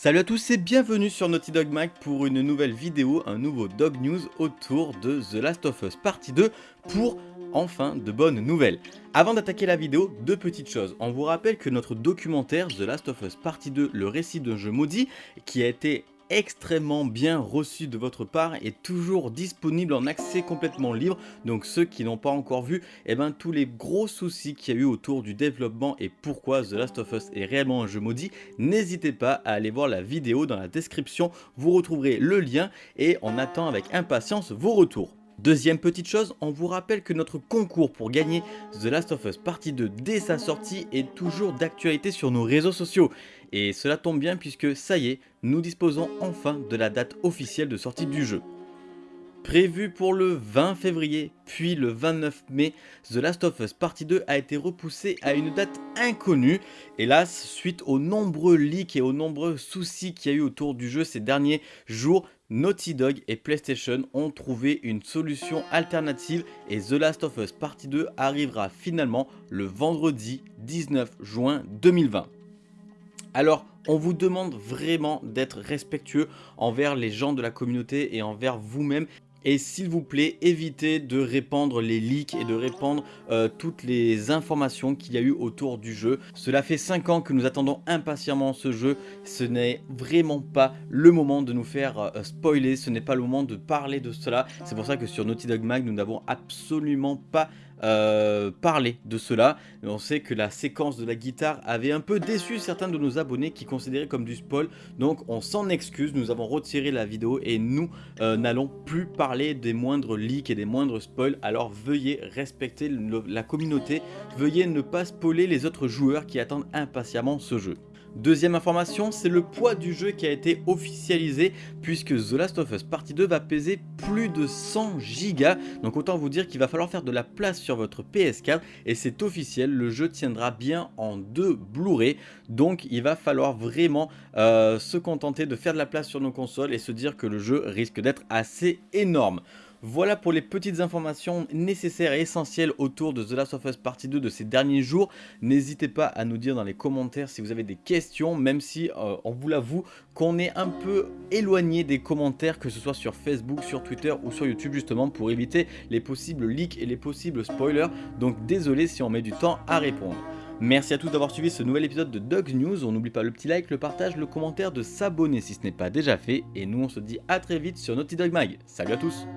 Salut à tous et bienvenue sur Naughty Dog Mag pour une nouvelle vidéo, un nouveau Dog News autour de The Last of Us Partie 2 pour enfin de bonnes nouvelles. Avant d'attaquer la vidéo, deux petites choses. On vous rappelle que notre documentaire The Last of Us Partie 2, le récit d'un jeu maudit, qui a été extrêmement bien reçu de votre part est toujours disponible en accès complètement libre. Donc ceux qui n'ont pas encore vu eh ben, tous les gros soucis qu'il y a eu autour du développement et pourquoi The Last of Us est réellement un jeu maudit n'hésitez pas à aller voir la vidéo dans la description. Vous retrouverez le lien et on attend avec impatience vos retours. Deuxième petite chose, on vous rappelle que notre concours pour gagner The Last of Us Partie 2 dès sa sortie est toujours d'actualité sur nos réseaux sociaux. Et cela tombe bien puisque ça y est, nous disposons enfin de la date officielle de sortie du jeu. Prévu pour le 20 février, puis le 29 mai, The Last of Us Partie 2 a été repoussé à une date inconnue. Hélas, suite aux nombreux leaks et aux nombreux soucis qu'il y a eu autour du jeu ces derniers jours, Naughty Dog et PlayStation ont trouvé une solution alternative et The Last of Us Partie 2 arrivera finalement le vendredi 19 juin 2020. Alors, on vous demande vraiment d'être respectueux envers les gens de la communauté et envers vous-même et s'il vous plaît, évitez de répandre les leaks et de répandre euh, toutes les informations qu'il y a eu autour du jeu. Cela fait 5 ans que nous attendons impatiemment ce jeu. Ce n'est vraiment pas le moment de nous faire euh, spoiler. Ce n'est pas le moment de parler de cela. C'est pour ça que sur Naughty Dog Mag, nous n'avons absolument pas euh, parler de cela. On sait que la séquence de la guitare avait un peu déçu certains de nos abonnés qui considéraient comme du spoil. Donc on s'en excuse, nous avons retiré la vidéo et nous euh, n'allons plus parler des moindres leaks et des moindres spoils. Alors veuillez respecter la communauté, veuillez ne pas spoiler les autres joueurs qui attendent impatiemment ce jeu. Deuxième information, c'est le poids du jeu qui a été officialisé puisque The Last of Us Partie 2 va peser plus de 100 Go. Donc autant vous dire qu'il va falloir faire de la place sur votre PS4 et c'est officiel, le jeu tiendra bien en deux Blu-ray. Donc il va falloir vraiment euh, se contenter de faire de la place sur nos consoles et se dire que le jeu risque d'être assez énorme. Voilà pour les petites informations nécessaires et essentielles autour de The Last of Us Partie 2 de ces derniers jours. N'hésitez pas à nous dire dans les commentaires si vous avez des questions, même si euh, on vous l'avoue qu'on est un peu éloigné des commentaires, que ce soit sur Facebook, sur Twitter ou sur YouTube justement pour éviter les possibles leaks et les possibles spoilers. Donc désolé si on met du temps à répondre. Merci à tous d'avoir suivi ce nouvel épisode de Dogs News. On n'oublie pas le petit like, le partage, le commentaire, de s'abonner si ce n'est pas déjà fait. Et nous on se dit à très vite sur Naughty Dog Mag. Salut à tous